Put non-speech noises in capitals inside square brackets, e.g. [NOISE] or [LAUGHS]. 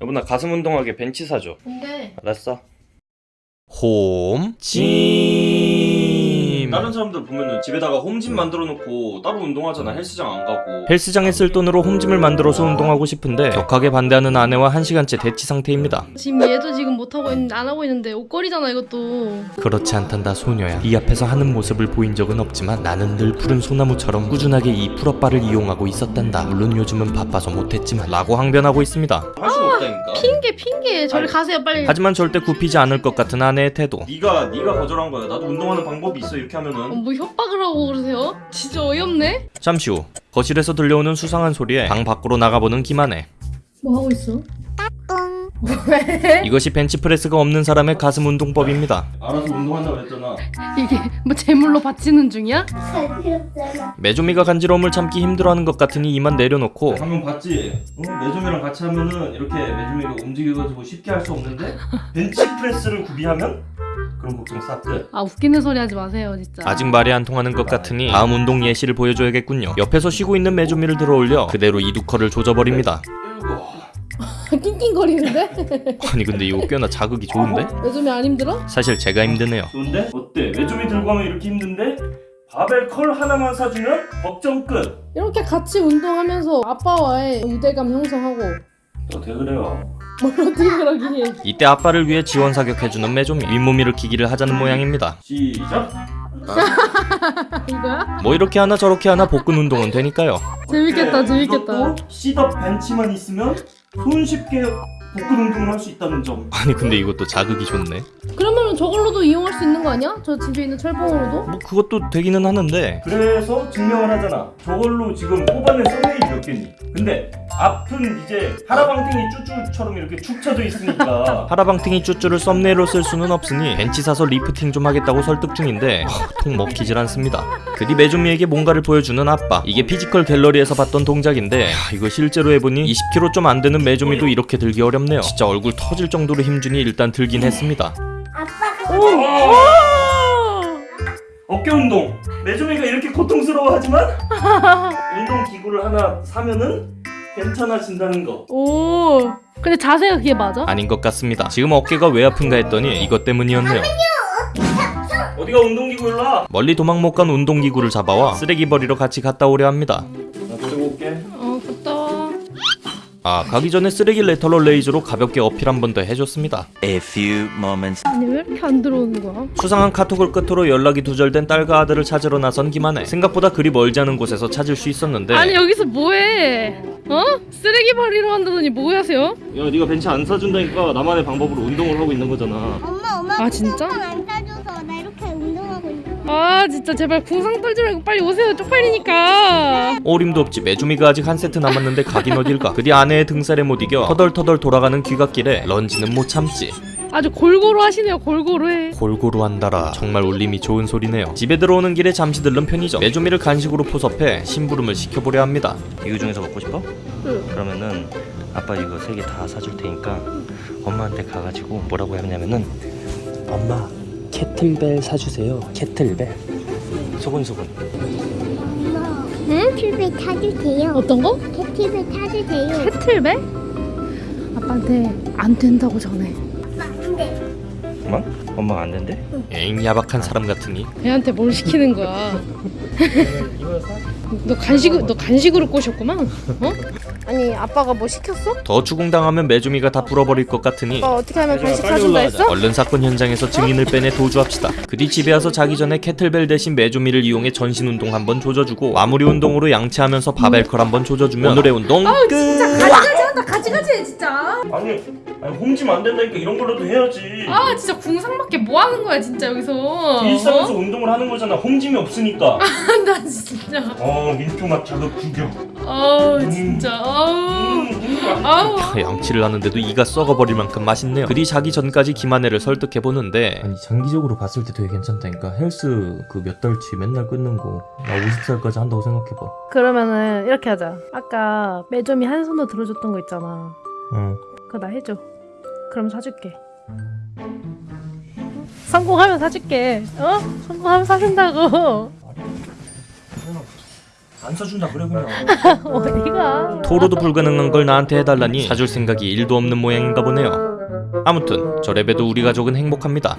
여보 나 가슴 운동하게 벤치 사줘. 근데 알았어? home gym 다른 사람들 보면은 집에다가 home gym 만들어 놓고 따로 운동하잖아. 헬스장 안 가고. 헬스장에 쓸 돈으로 home gym을 만들어서 운동하고 싶은데 격하게 반대하는 아내와 한시간째 대치 상태입니다. 지금 얘도 지금 못 하고 있는데 안 하고 있는데 옷걸이잖아 이것도. 그렇지 않단다 소녀야. 이 앞에서 하는 모습을 보인 적은 없지만 나는 늘 푸른 소나무처럼 꾸준하게 이 pull-up bar를 이용하고 있었단다. 물론 요즘은 바빠서 못했지만 라고 항변하고 있습니다. 할 수가 없다니까. 핑계 핑계. 저리 아니, 가세요 빨리. 하지만 절대 굽히지 않을 것 같은 아내의 태도. 네가 네가 거절한 거야. 나도 운동하는 방법이 있어. 이렇게 어, 하면은 뭐 협박을 하고 그러세요? 진짜 어이없네. 잠시 후 거실에서 들려오는 수상한 소리에 방 밖으로 나가보는 김아내 뭐 하고 있어? 이것이 벤치프레스가 없는 사람의 가슴 운동법입니다 알아서 운동한다고 그랬잖아 이게 뭐 제물로 바치는 중이야? 메조미가 간지러움을 참기 힘들어하는 것 같으니 이만 내려놓고 방금 봤지? 어? 매점이랑 같이 하면은 이렇게 매점이가 움직여가지고 쉽게 할 수 없는데 벤치 프레스를 구비하면 그런 싹 끝. 아 웃기는 소리 하지 마세요 진짜. 아직 말이 안 통하는 것 같으니 다음 운동 예시를 보여줘야겠군요 옆에서 쉬고 있는 메조미를 들어올려 그대로 이두 curl을 조져버립니다 낑낑거리는데? [LAUGHS] 아니 근데 이거 꽤나 자극이 좋은데? 요즘에 안 힘들어? 사실 제가 힘드네요 좋은데? 어때? 메조미 들고 하면 이렇게 힘든데? 바벨 curl 하나만 사주면 걱정 끝. 이렇게 같이 운동하면서 아빠와의 유대감 형성하고 어떻게 그래요? 이때 아빠를 위해 지원 사격해주는 메조미 윗몸 일으키기를 하자는 모양입니다 시작. [LAUGHS] 이거야? 뭐 이렇게 하나 저렇게 하나 복근 운동은 되니까요 재밌겠다 재밌겠다 이것도 시덥 벤치만 있으면 손쉽게 복근 운동을 할 수 있다는 점. 아니 근데 이것도 자극이 좋네 그러면 저걸로도 이용할 수 있는 거 아니야? 저 집에 있는 철봉으로도? 뭐 그것도 되기는 하는데 그래서 증명을 하잖아. 저걸로 지금 뽑아낸 썸네일이 몇 개니? 근데 앞은 이제 하라방탱이 쭈쭈처럼 이렇게 축 처져 있으니까. [LAUGHS] 하라방탱이 쭈쭈를 썸네일로 쓸 수는 없으니 벤치 사서 리프팅 좀 하겠다고 설득 중인데 하, 통 먹히질 않습니다. 그뒤 메조미에게 뭔가를 보여주는 아빠. 이게 피지컬 갤러리에서 봤던 동작인데 하, 이거 실제로 해보니 20kg 좀 안 되는 메조미도 이렇게 들기 어렵네요. 진짜 얼굴 터질 정도로 힘주니 일단 들긴 했습니다. 어깨 운동. 메조미가 이렇게 고통스러워하지만 운동 기구를 하나 사면은 괜찮아진다는 거. 오 근데 자세가 그게 맞아? 아닌 것 같습니다 지금 어깨가 왜 아픈가 했더니 이것 때문이었네요 어디가 운동기구 일로 와? 멀리 도망 못 간 운동기구를 잡아와 쓰레기 버리러 같이 갔다 오려 합니다 아 가기 전에 쓰레기 lateral raise로 가볍게 어필 한 번 더 해줬습니다 A few moments 아니 왜 이렇게 안 들어오는 거야? 수상한 카톡을 끝으로 연락이 두절된 딸과 아들을 찾으러 나선 김한혜 생각보다 그리 멀지 않은 곳에서 찾을 수 있었는데 아니 여기서 뭐해? 어? 쓰레기 버리러 간다더니 뭐 하세요? 야, 네가 벤치 안 사준다니까 나만의 방법으로 운동을 하고 있는 거잖아. 엄마 엄마 아, 진짜? 아 진짜 제발 궁상 떨지 말고 빨리 오세요. 쪽팔리니까. 어림도 없지. 메조미가 아직 한 세트 남았는데 가긴 어딜가 그뒤 아내의 등쌀에 못 이겨 터덜터덜 돌아가는 귀갓길에 lunge는 못 참지. 아주 골고루 하시네요. 골고루 해. 골고루 한다라. 정말 울림이 좋은 소리네요. 집에 들어오는 길에 잠시 들른 편의점. 메조미를 간식으로 포섭해 심부름을 시켜보려 합니다. 이거 중에서 먹고 싶어? 응. 그러면은 아빠 이거 세 개 다 사줄 테니까 엄마한테 가가지고 뭐라고 하냐면은 엄마 캐틀벨 사주세요 캐틀벨 소근소근 엄마 응? 캐틀벨 타주세요 어떤 거? 캐틀벨 타주세요 캐틀벨? 아빠한테 안 된다고 전해 안돼 엄마? 엄마가 안 된대? 에잉 야박한 사람 같으니 애한테 뭘 시키는 거야 [LAUGHS] 너 간식 너 간식으로 꼬셨구만 어? 아니 아빠가 뭐 시켰어? 더 추궁당하면 메주미가 다 불어버릴 것 같으니 아빠 어떻게 하면 간식 사준다. 했어? 얼른 사건 현장에서 증인을 빼내 도주합시다. 그뒤 집에 와서 자기 전에 캐틀벨 대신 메주미를 이용해 전신 운동 한번 조져주고 마무리 운동으로 양치하면서 barbell curl 한번 조져주면 오늘의 운동 끝. 가지가지 한다 가지가지 해 진짜 아니, 아니 홈짐 안 된다니까 이런 걸로도 해야지. 아 진짜 궁상밖에 뭐 하는 거야 진짜 여기서 일상에서 운동을 하는 거잖아. 홈짐이 없으니까. [LAUGHS] 나 진짜 어, 민초맛 자극 구경. 아우 진짜 아우. 음, 아우 양치를 하는데도 이가 썩어버릴 만큼 맛있네요. 그뒤 자기 전까지 김한혜를 설득해 보는데. 아니 장기적으로 봤을 때 되게 괜찮다니까. 헬스 그 몇 달치 맨날 끊는 거. 나 50살까지 한다고 생각해봐. 그러면은 이렇게 하자. 아까 매점이 한 손으로 들어줬던 거 있잖아. 응. 그거 나 해줘. 그럼 사줄게. 성공하면 사줄게. 어? 성공하면 사준다고 안 사준다 그래 그냥. [LAUGHS] 어디가? 토로도 불가능한 걸 나한테 해달라니 사줄 생각이 일도 없는 모양인가 보네요. 아무튼 저 랩에도 우리 가족은 행복합니다.